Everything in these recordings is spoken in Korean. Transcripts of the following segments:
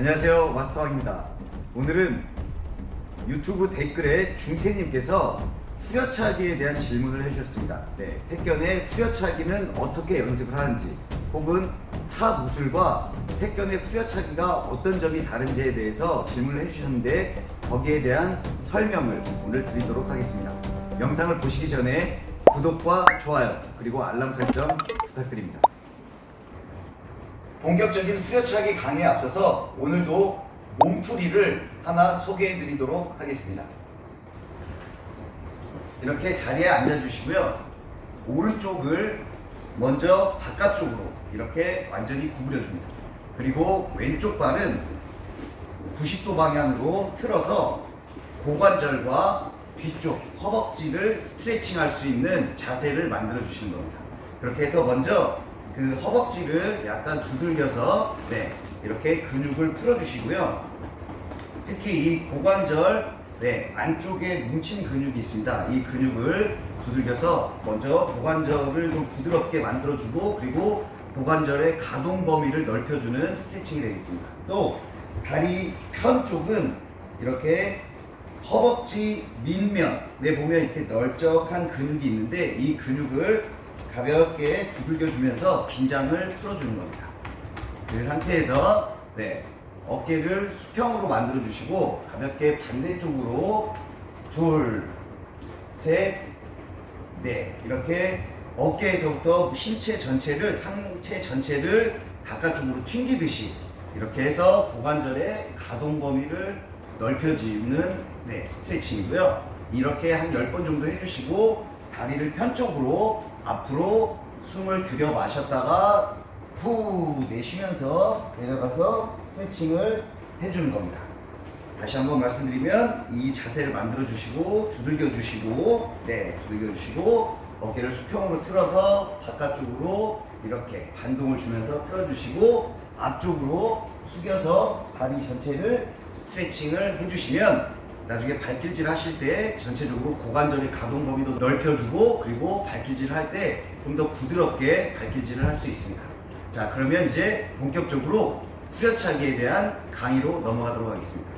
안녕하세요 마스터왕입니다. 오늘은 유튜브 댓글에 중태님께서 후려차기에 대한 질문을 해주셨습니다. 네, 택견의 후려차기는 어떻게 연습을 하는지 혹은 타 무술과 택견의 후려차기가 어떤 점이 다른지에 대해서 질문을 해주셨는데 거기에 대한 설명을 오늘 드리도록 하겠습니다. 영상을 보시기 전에 구독과 좋아요 그리고 알람 설정 부탁드립니다 본격적인 후려차기 강의에 앞서서 오늘도 몸풀이를 하나 소개해 드리도록 하겠습니다. 이렇게 자리에 앉아 주시고요. 오른쪽을 먼저 바깥쪽으로 이렇게 완전히 구부려 줍니다. 그리고 왼쪽 발은 90도 방향으로 틀어서 고관절과 뒤쪽 허벅지를 스트레칭 할 수 있는 자세를 만들어 주시는 겁니다. 그렇게 해서 먼저 그 허벅지를 약간 두들겨서 네 이렇게 근육을 풀어주시고요. 특히 이 고관절 네 안쪽에 뭉친 근육이 있습니다. 이 근육을 두들겨서 먼저 고관절을 좀 부드럽게 만들어주고 그리고 고관절의 가동 범위를 넓혀주는 스트레칭이 되겠습니다. 또 다리 편 쪽은 이렇게 허벅지 밑면에 보면 이렇게 널쩍한 근육이 있는데 이 근육을 가볍게 두들겨 주면서 긴장을 풀어주는 겁니다. 그 상태에서 네, 어깨를 수평으로 만들어 주시고 가볍게 반대쪽으로 둘, 셋, 넷 이렇게 어깨에서부터 신체 전체를 상체 전체를 바깥쪽으로 튕기듯이 이렇게 해서 고관절의 가동 범위를 넓혀주는 네, 스트레칭이고요. 이렇게 한 10번 정도 해주시고 다리를 편쪽으로 앞으로 숨을 들여 마셨다가 후 내쉬면서 내려가서 스트레칭을 해주는 겁니다. 다시 한번 말씀드리면 이 자세를 만들어 주시고 두들겨 주시고 네 두들겨 주시고 어깨를 수평으로 틀어서 바깥쪽으로 이렇게 반동을 주면서 틀어 주시고 앞쪽으로 숙여서 다리 전체를 스트레칭을 해주시면 나중에 발길질 하실 때 전체적으로 고관절의 가동 범위도 넓혀주고 그리고 발길질 할 때 좀 더 부드럽게 발길질을 할 수 있습니다. 자 그러면 이제 본격적으로 후려차기에 대한 강의로 넘어가도록 하겠습니다.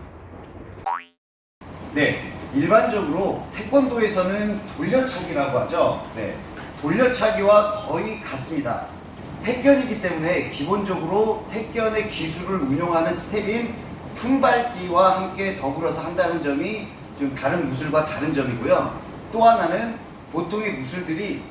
네, 일반적으로 태권도에서는 돌려차기라고 하죠. 네, 돌려차기와 거의 같습니다. 태견이기 때문에 기본적으로 태견의 기술을 운용하는 스텝인 품밟기와 함께 더불어서 한다는 점이 좀 다른 무술과 다른 점이고요. 또 하나는 보통의 무술들이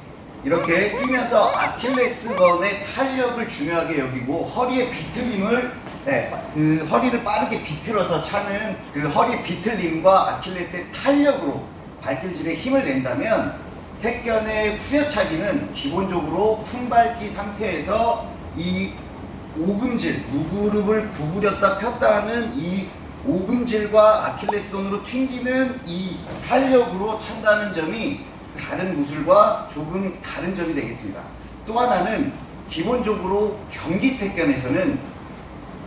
이렇게 뛰면서 아킬레스건의 탄력을 중요하게 여기고 허리의 비틀림을 네, 그 허리를 빠르게 비틀어서 차는 그 허리 비틀림과 아킬레스의 탄력으로 발길질에 힘을 낸다면 택견의 후려차기는 기본적으로 품밟기 상태에서 이 오금질, 무릎을 구부렸다 폈다 하는 이 오금질과 아킬레스건으로 튕기는 이 탄력으로 찬다는 점이 다른 무술과 조금 다른 점이 되겠습니다. 또 하나는 기본적으로 경기 태견에서는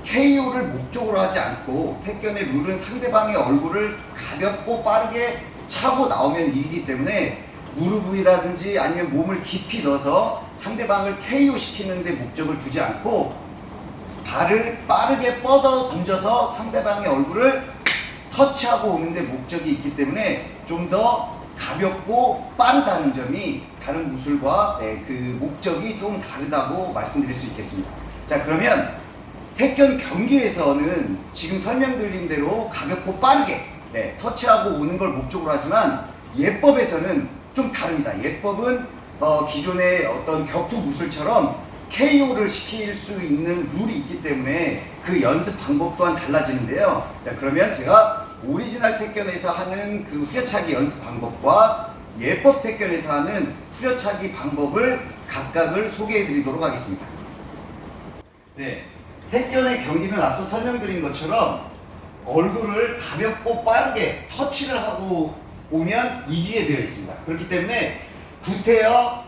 KO를 목적으로 하지 않고 태견의 룰은 상대방의 얼굴을 가볍고 빠르게 차고 나오면 이기기 때문에 무릎 위라든지 아니면 몸을 깊이 넣어서 상대방을 KO 시키는 데 목적을 두지 않고 발을 빠르게 뻗어 던져서 상대방의 얼굴을 터치하고 오는데 목적이 있기 때문에 좀 더 가볍고 빠르다는 점이 다른 무술과 네, 그 목적이 좀 다르다고 말씀드릴 수 있겠습니다. 자 그러면 태권 경기에서는 지금 설명드린 대로 가볍고 빠르게 네, 터치하고 오는 걸 목적으로 하지만 예법에서는 좀 다릅니다. 예법은 어, 기존의 어떤 격투 무술처럼 KO를 시킬 수 있는 룰이 있기 때문에 그 연습 방법 또한 달라지는데요. 자, 그러면 제가 오리지널 택견에서 하는 그 후려차기 연습 방법과 예법 택견에서 하는 후려차기 방법을 각각을 소개해 드리도록 하겠습니다. 네. 택견의 경기는 앞서 설명드린 것처럼 얼굴을 가볍고 빠르게 터치를 하고 오면 이기게 되어 있습니다. 그렇기 때문에 구태여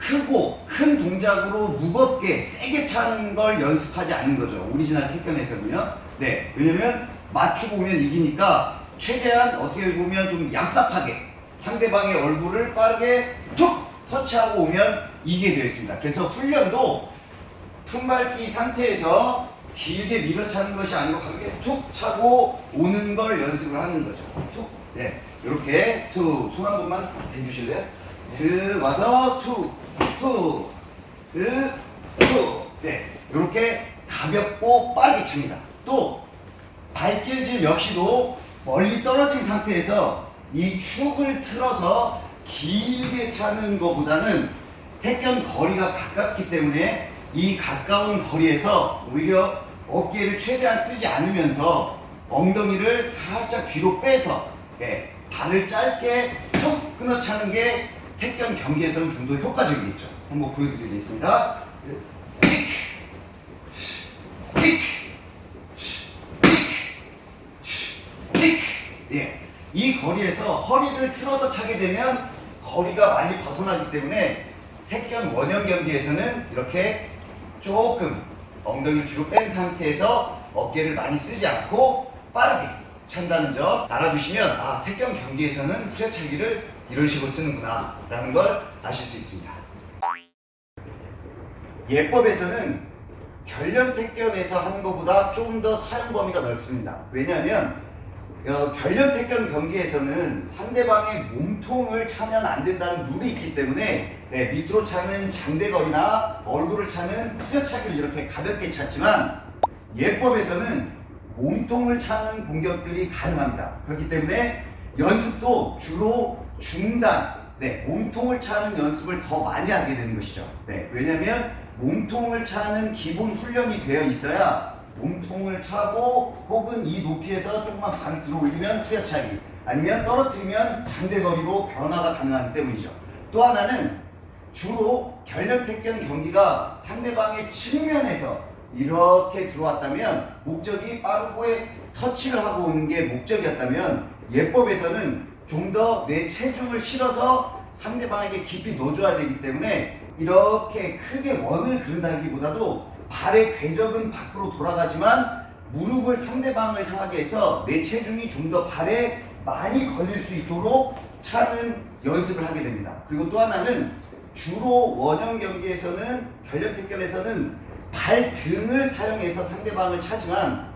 크고 큰 동작으로 무겁게 세게 차는 걸 연습하지 않는 거죠. 오리지널 태권에서는요. 네. 왜냐면 맞추고 오면 이기니까 최대한 어떻게 보면 좀 얍삽하게 상대방의 얼굴을 빠르게 툭 터치하고 오면 이기게 되어 있습니다. 그래서 훈련도 품밟기 상태에서 길게 밀어차는 것이 아니고 가볍게 툭 차고 오는 걸 연습을 하는 거죠. 툭. 네. 이렇게 툭. 손 한 번만 대주실래요? 슥 와서. 툭. 네. 이렇게 가볍고 빠르게 칩니다. 또 발길질 역시도 멀리 떨어진 상태에서 이 축을 틀어서 길게 차는 것보다는 택견 거리가 가깝기 때문에 이 가까운 거리에서 오히려 어깨를 최대한 쓰지 않으면서 엉덩이를 살짝 뒤로 빼서 예, 발을 짧게 툭 끊어 차는 게 택견 경기에서는 좀 더 효과적이겠죠. 한번 보여드리겠습니다. 익! 익! 픽! 예. 이 거리에서 허리를 틀어서 차게 되면 거리가 많이 벗어나기 때문에 택견 원형 경기에서는 이렇게 조금 엉덩이를 뒤로 뺀 상태에서 어깨를 많이 쓰지 않고 빠르게 찬다는 점 알아두시면 아 택견 경기에서는 후려차기를 이런 식으로 쓰는구나 라는 걸 아실 수 있습니다. 예법에서는 결련 택견에서 하는 것보다 좀더 사용 범위가 넓습니다. 왜냐하면 어, 결련 택견 경기에서는 상대방의 몸통을 차면 안 된다는 룰이 있기 때문에 네, 밑으로 차는 장대거리나 얼굴을 차는 후려차기를 이렇게 가볍게 찼지만 예법에서는 몸통을 차는 공격들이 가능합니다. 그렇기 때문에 연습도 주로 중단, 네, 몸통을 차는 연습을 더 많이 하게 되는 것이죠. 네, 왜냐하면 몸통을 차는 기본 훈련이 되어 있어야 몸통을 차고 혹은 이 높이에서 조금만 발을 들어 올리면 후려차기 아니면 떨어뜨리면 장대거리로 변화가 가능하기 때문이죠. 또 하나는 주로 결력 택견 경기가 상대방의 측면에서 이렇게 들어왔다면 목적이 빠르고의 터치를 하고 오는 게 목적이었다면 예법에서는 좀 더 내 체중을 실어서 상대방에게 깊이 넣어줘야 되기 때문에 이렇게 크게 원을 그른다기보다도 발의 궤적은 밖으로 돌아가지만 무릎을 상대방을 향하게 해서 내 체중이 좀 더 발에 많이 걸릴 수 있도록 차는 연습을 하게 됩니다. 그리고 또 하나는 주로 원형 경기에서는 결력 택견에서는 발등을 사용해서 상대방을 차지만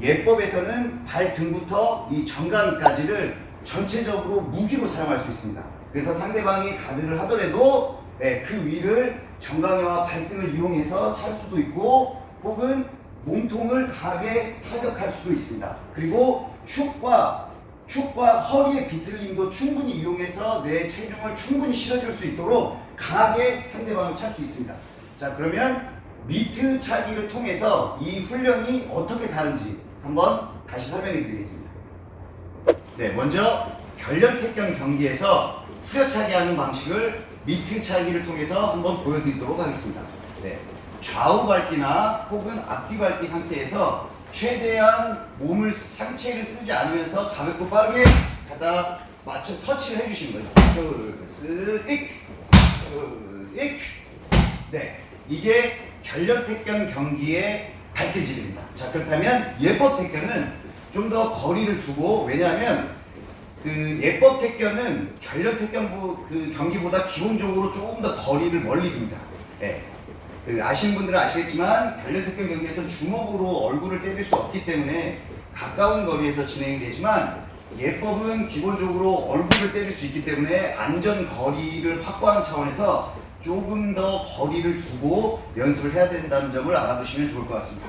예법에서는 발등부터 이 정강이까지를 전체적으로 무기로 사용할 수 있습니다. 그래서 상대방이 가드를 하더라도 네, 그 위를 정강이와 발등을 이용해서 찰 수도 있고 혹은 몸통을 강하게 타격할 수도 있습니다. 그리고 축과 축과 허리의 비틀림도 충분히 이용해서 내 체중을 충분히 실어줄 수 있도록 강하게 상대방을 찰 수 있습니다. 자 그러면 미트 차기를 통해서 이 훈련이 어떻게 다른지 한번 다시 설명해 드리겠습니다. 네, 먼저 결련 택견 경기에서 후려차기 하는 방식을 미트 차기를 통해서 한번 보여드리도록 하겠습니다. 네, 좌우 밟기나 혹은 앞뒤 밟기 상태에서 최대한 몸을 상체를 쓰지 않으면서 가볍고 빠르게 갖다 맞춰 터치를 해주시는 거예요. 둘, 셋, 익, 둘, 익. 네, 이게 결력 택견 경기의 발길질입니다. 자 그렇다면 예법 택견은 좀 더 거리를 두고 왜냐하면 그 예법 택견은 결력 택견 그 경기보다 기본적으로 조금 더 거리를 멀리 둡니다. 예. 그 아시는 분들은 아시겠지만 결력 택견 경기에서 주먹으로 얼굴을 때릴 수 없기 때문에 가까운 거리에서 진행이 되지만 예법은 기본적으로 얼굴을 때릴 수 있기 때문에 안전 거리를 확보하는 차원에서 조금 더 거리를 두고 연습을 해야 된다는 점을 알아두시면 좋을 것 같습니다.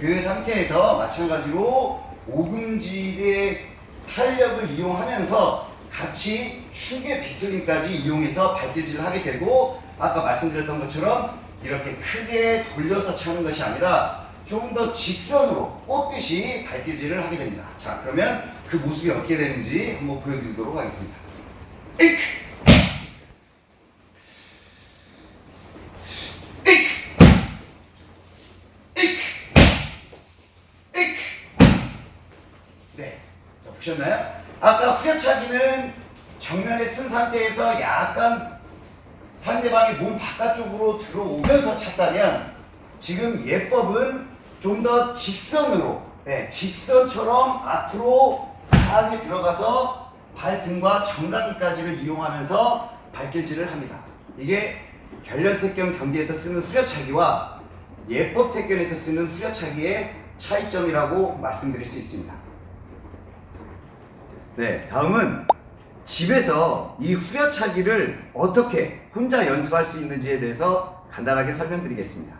그 상태에서 마찬가지로 오금질의 탄력을 이용하면서 같이 축의 비틀림까지 이용해서 발길질을 하게 되고 아까 말씀드렸던 것처럼 이렇게 크게 돌려서 차는 것이 아니라 좀더 직선으로 뻗듯이 발길질을 하게 됩니다. 자 그러면 그 모습이 어떻게 되는지 한번 보여드리도록 하겠습니다. 에이크! 에이크! 에이크! 네. 자, 보셨나요? 아까 후려차기는 정면에 쓴 상태에서 약간 상대방의 몸 바깥쪽으로 들어오면서 찼다면 지금 예법은 좀 더 직선으로 네, 직선처럼 앞으로 강하게 들어가서 발등과 정강이까지를 이용하면서 발길질을 합니다. 이게 결련택견 경기에서 쓰는 후려차기와 예법 택견에서 쓰는 후려차기의 차이점이라고 말씀드릴 수 있습니다. 네, 다음은 집에서 이 후려차기를 어떻게 혼자 연습할 수 있는지에 대해서 간단하게 설명드리겠습니다.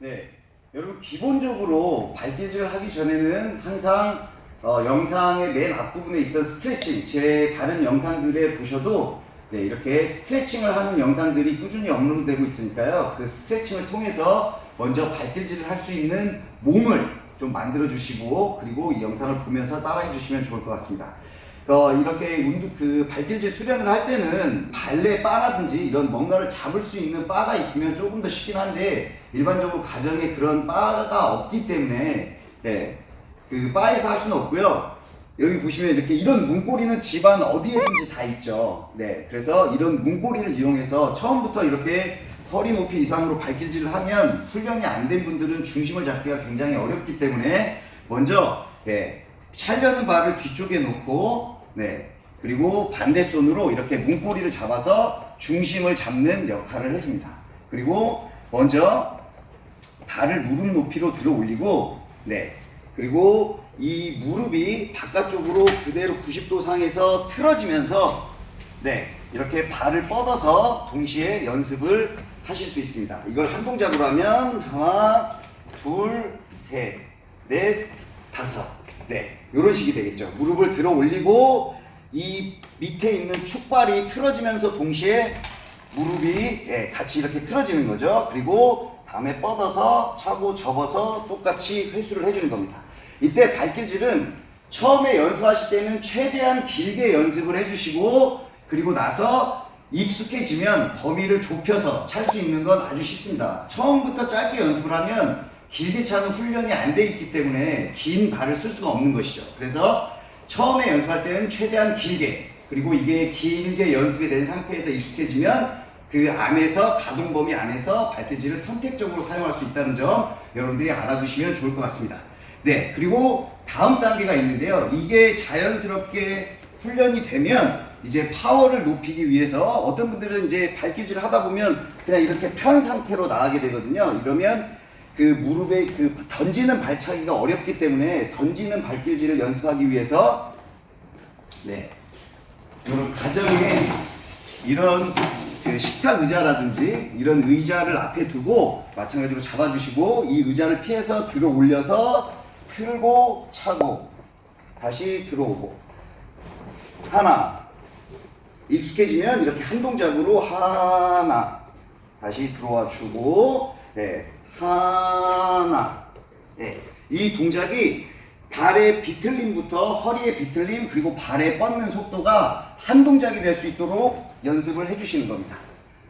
네, 여러분 기본적으로 발길질을 하기 전에는 항상 어, 영상의 맨 앞부분에 있던 스트레칭 제 다른 영상들에 보셔도 네, 이렇게 스트레칭을 하는 영상들이 꾸준히 업로드되고 있으니까요 그 스트레칭을 통해서 먼저 발길질을 할 수 있는 몸을 좀 만들어 주시고 그리고 이 영상을 보면서 따라해 주시면 좋을 것 같습니다 어, 이렇게 운동 그 발길질 수련을 할 때는 발레 바라든지 이런 뭔가를 잡을 수 있는 바가 있으면 조금 더 쉽긴 한데 일반적으로 가정에 그런 바가 없기 때문에 네, 그 바에서 할 수는 없고요. 여기 보시면 이렇게 이런 문고리는 집안 어디에든지 다 있죠. 네, 그래서 이런 문고리를 이용해서 처음부터 이렇게 허리 높이 이상으로 발길질을 하면 훈련이 안 된 분들은 중심을 잡기가 굉장히 어렵기 때문에 먼저 네, 찰려는 발을 뒤쪽에 놓고 네, 그리고 반대 손으로 이렇게 문고리를 잡아서 중심을 잡는 역할을 해줍니다. 그리고 먼저 발을 무릎 높이로 들어 올리고 네, 그리고 이 무릎이 바깥쪽으로 그대로 90도 상에서 틀어지면서 네 이렇게 발을 뻗어서 동시에 연습을 하실 수 있습니다. 이걸 한 동작으로 하면 하나, 둘, 셋, 넷, 다섯 네 이런 식이 되겠죠. 무릎을 들어 올리고 이 밑에 있는 축발이 틀어지면서 동시에 무릎이 예, 같이 이렇게 틀어지는 거죠. 그리고 다음에 뻗어서 차고 접어서 똑같이 회수를 해주는 겁니다. 이때 발길질은 처음에 연습하실 때는 최대한 길게 연습을 해주시고 그리고 나서 익숙해지면 범위를 좁혀서 찰 수 있는 건 아주 쉽습니다. 처음부터 짧게 연습을 하면 길게 차는 훈련이 안 돼 있기 때문에 긴 발을 쓸 수가 없는 것이죠. 그래서 처음에 연습할 때는 최대한 길게 그리고 이게 길게 연습이 된 상태에서 익숙해지면 그 안에서 가동 범위 안에서 발길질을 선택적으로 사용할 수 있다는 점 여러분들이 알아두시면 좋을 것 같습니다. 네, 그리고 다음 단계가 있는데요. 이게 자연스럽게 훈련이 되면 이제 파워를 높이기 위해서 어떤 분들은 이제 발길질을 하다 보면 그냥 이렇게 편 상태로 나가게 되거든요. 이러면 그 무릎에 그 던지는 발차기가 어렵기 때문에 던지는 발길질을 연습하기 위해서 네. 이런 가정에 이런 그 식탁 의자라든지 이런 의자를 앞에 두고 마찬가지로 잡아주시고 이 의자를 피해서 들어 올려서 틀고 차고 다시 들어오고 하나 익숙해지면 이렇게 한 동작으로 하나 다시 들어와 주고 네 하나 네, 이 동작이 발의 비틀림부터 허리의 비틀림 그리고 발의 뻗는 속도가 한 동작이 될 수 있도록 연습을 해주시는 겁니다.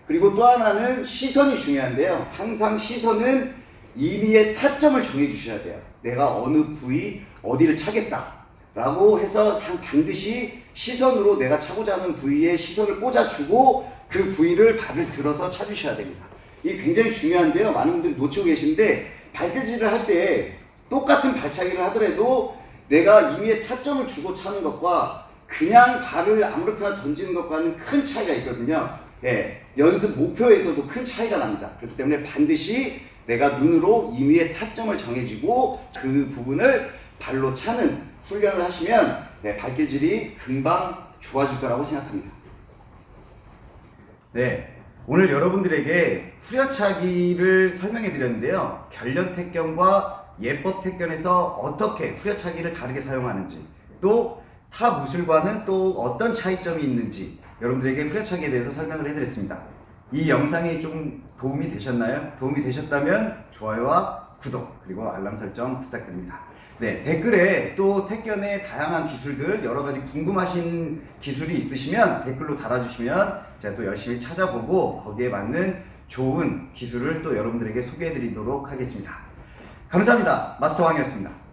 그리고 또 하나는 시선이 중요한데요. 항상 시선은 임의의 타점을 정해 주셔야 돼요. 내가 어느 부위 어디를 차겠다 라고 해서 반드시 시선으로 내가 차고자 하는 부위에 시선을 꽂아주고 그 부위를 발을 들어서 차주셔야 됩니다. 이게 굉장히 중요한데요. 많은 분들이 놓치고 계신데 발길질을 할 때 똑같은 발차기를 하더라도 내가 임의의 타점을 주고 차는 것과 그냥 발을 아무렇게나 던지는 것과는 큰 차이가 있거든요. 예, 연습 목표에서도 큰 차이가 납니다. 그렇기 때문에 반드시 내가 눈으로 임의의 타점을 정해지고 그 부분을 발로 차는 훈련을 하시면 네, 발길질이 금방 좋아질 거라고 생각합니다. 네, 오늘 여러분들에게 후려차기를 설명해 드렸는데요. 결련 택견과 예법 택견에서 어떻게 후려차기를 다르게 사용하는지 또 타 무술과는 또 어떤 차이점이 있는지 여러분들에게 후려차기에 대해서 설명을 해드렸습니다. 이 영상이 좀 도움이 되셨나요? 도움이 되셨다면 좋아요와 구독 그리고 알람 설정 부탁드립니다. 네 댓글에 또 택견의 다양한 기술들 여러 가지 궁금하신 기술이 있으시면 댓글로 달아주시면 제가 또 열심히 찾아보고 거기에 맞는 좋은 기술을 또 여러분들에게 소개해 드리도록 하겠습니다. 감사합니다. 마스터 왕이었습니다.